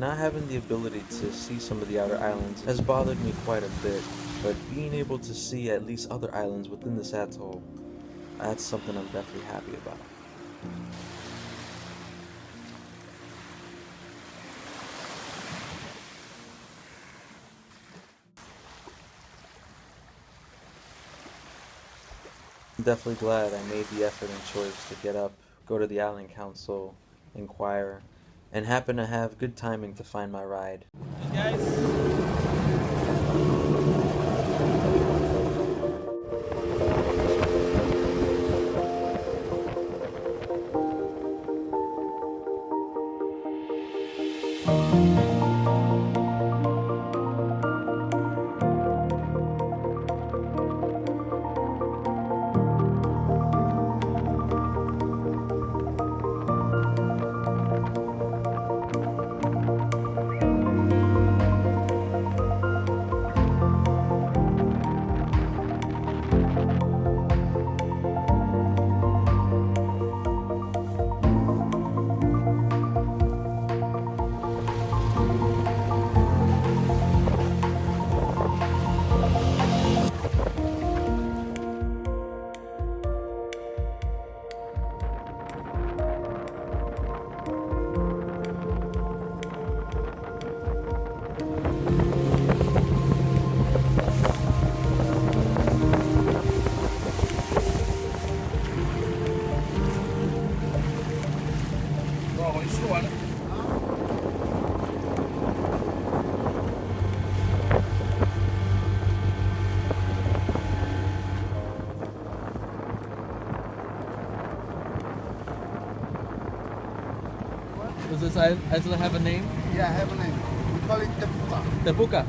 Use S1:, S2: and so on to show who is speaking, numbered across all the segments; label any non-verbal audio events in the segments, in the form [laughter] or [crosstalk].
S1: Not having the ability to see some of the outer islands has bothered me quite a bit, but being able to see at least other islands within this atoll, that's something I'm definitely happy about. I'm definitely glad I made the effort and choice to get up, go to the island council, inquire, and happen to have good timing to find my ride.
S2: Hey guys.
S3: Does this island have a name?
S4: Yeah, I have a name. We call it the Puka.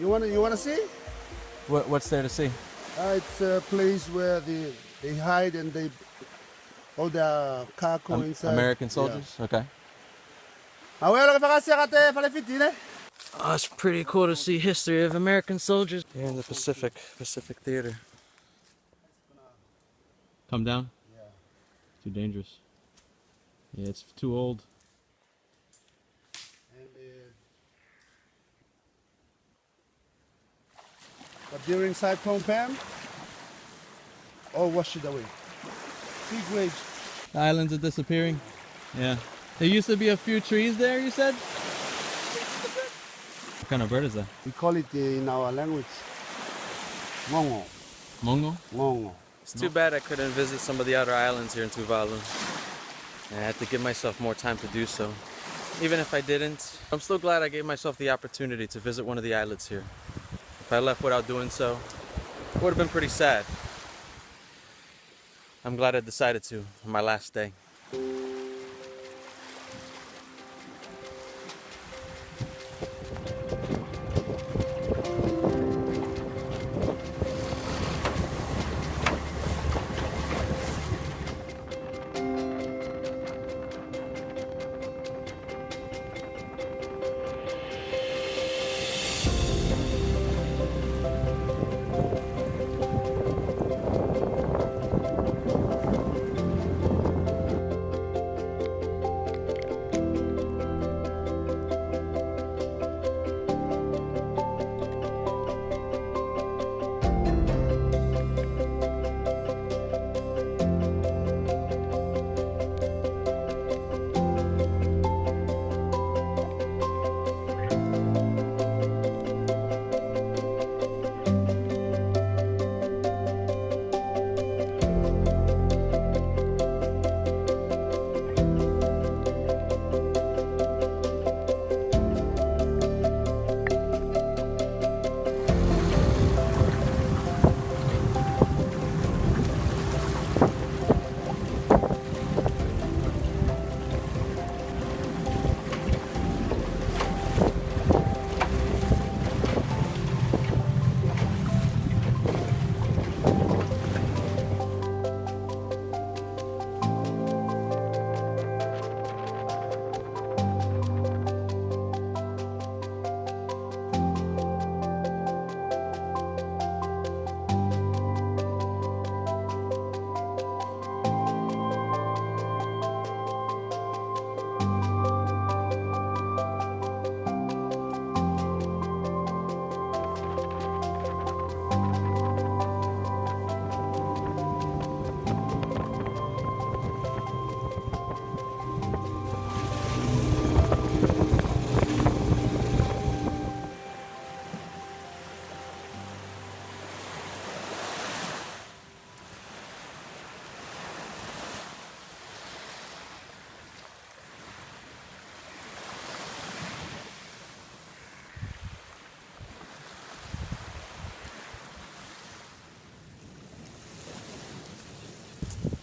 S3: The Buka.
S4: You wanna you wanna see?
S3: What, what's there to see?
S4: Uh, it's a place where they they hide and they all the cargo
S3: Am-
S4: inside.
S3: American soldiers? Okay.
S4: Ah ouais, alors faire kate fallait fitine.
S1: Oh, it's pretty cool to see history of American soldiers here in the Pacific Pacific Theater.
S3: Come down? Yeah. Too dangerous. Yeah, it's too old.
S4: But during Cyclone Pam, all washed it away. Big waves.
S3: The islands are disappearing. Yeah. There used to be a few trees there, you said? What kind of bird is that?
S4: We call it uh, in our language ngongo.
S3: Mongo?
S4: Ngongo.
S1: It's too bad I couldn't visit some of the outer islands here in Tuvalu. I had to give myself more time to do so. Even if I didn't, I'm still glad I gave myself the opportunity to visit one of the islets here. If I left without doing so, it would have been pretty sad. I'm glad I decided to on my last day.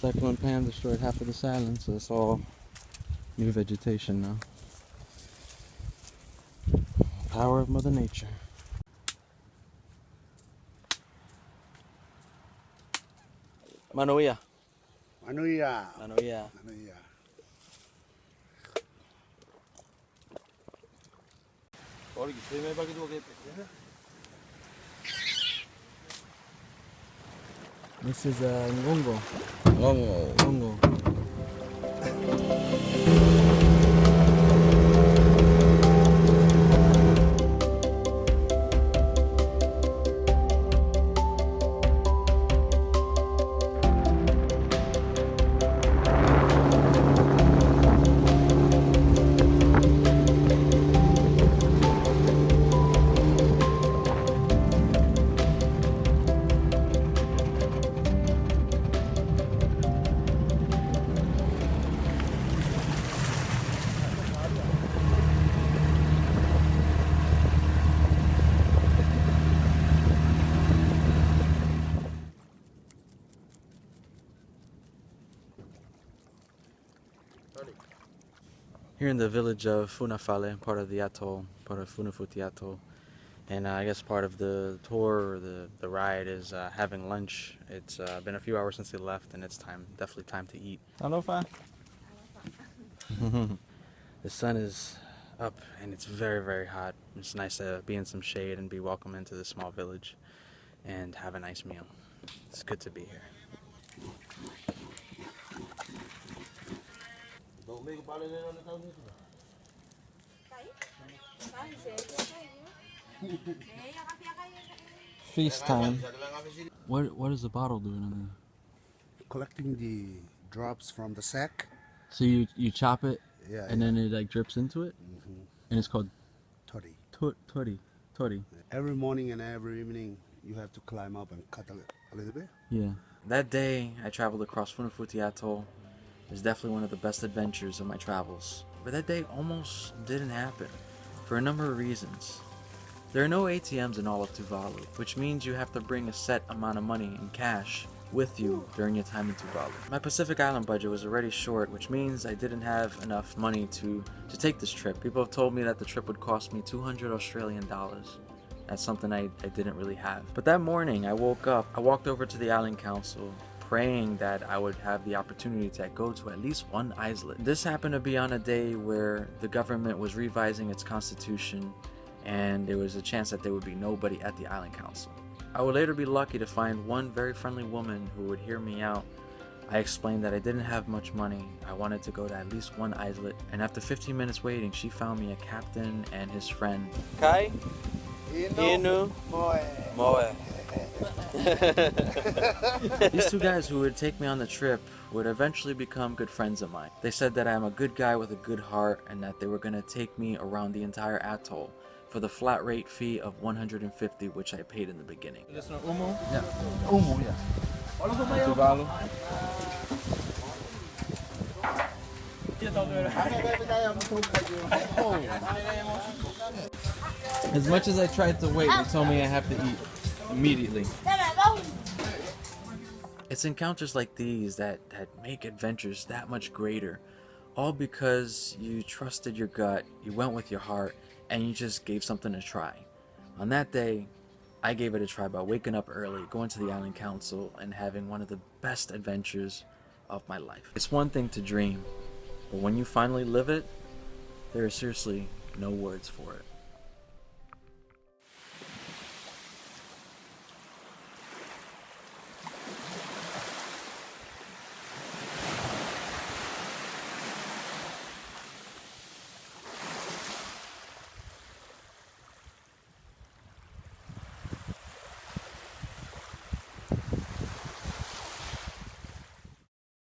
S1: Cyclone Pam destroyed half of this island, so it's all new vegetation now. Power of Mother Nature. Manoia.
S4: Ano ya?
S1: Manoia.
S4: Ano ya?
S1: This is uh, Ngongo.
S3: Oh.
S1: Ngongo. Here in the village of Funafala, part of the atoll, part of Funafuti Atoll. And uh, I guess part of the tour or the, the ride is uh, having lunch. It's uh, been a few hours since they left, and it's time, definitely time to eat.
S3: Alofa. [laughs]
S1: the sun is up, and it's very, very hot. It's nice to be in some shade and be welcome into this small village and have a nice meal. It's good to be here. Feast time. What what is the bottle doing in there?
S4: Collecting the drops from the sack.
S1: So you you chop it
S4: Yeah.
S1: and then it like drips into it,
S4: hmm
S1: and it's called
S4: Toddy.
S1: tut tori tori.
S4: Every morning and every evening, you have to climb up and cut a, li- a little bit.
S1: Yeah. That day I traveled across Funafuti Atoll. Was definitely one of the best adventures of my travels. But that day almost didn't happen for a number of reasons. There are no ATMs in all of Tuvalu, which means you have to bring a set amount of money in cash with you during your time in Tuvalu. My Pacific Island budget was already short, which means I didn't have enough money to, to take this trip. People have told me that the trip would cost me 200 Australian dollars. That's something I, I didn't really have. But that morning, I woke up, I walked over to the Island Council, praying that I would have the opportunity to go to at least one islet. This happened to be on a day where the government was revising its constitution, and there was a chance that there would be nobody at the Island Council. I would later be lucky to find one very friendly woman who would hear me out. I explained that I didn't have much money. I wanted to go to at least one islet, and after 15 minutes waiting, she found me a captain and his friend. Kai? Inu? Moe. Moe. These two guys who would take me on the trip would eventually become good friends of mine. They said that I'm a good guy with a good heart and that they were going to take me around the entire atoll for the flat rate fee of 150 which I paid in the beginning.
S3: This no Umu?
S1: Yeah.
S3: Umu, yeah. Tuvalu.
S1: As much as I tried to wait, they told me I have to eat immediately. It's encounters like these that, that make adventures that much greater. All because you trusted your gut, you went with your heart, and you just gave something a try. On that day, I gave it a try by waking up early, going to the Island Council, and having one of the best adventures of my life. It's one thing to dream, but when you finally live it, there is seriously no words for it.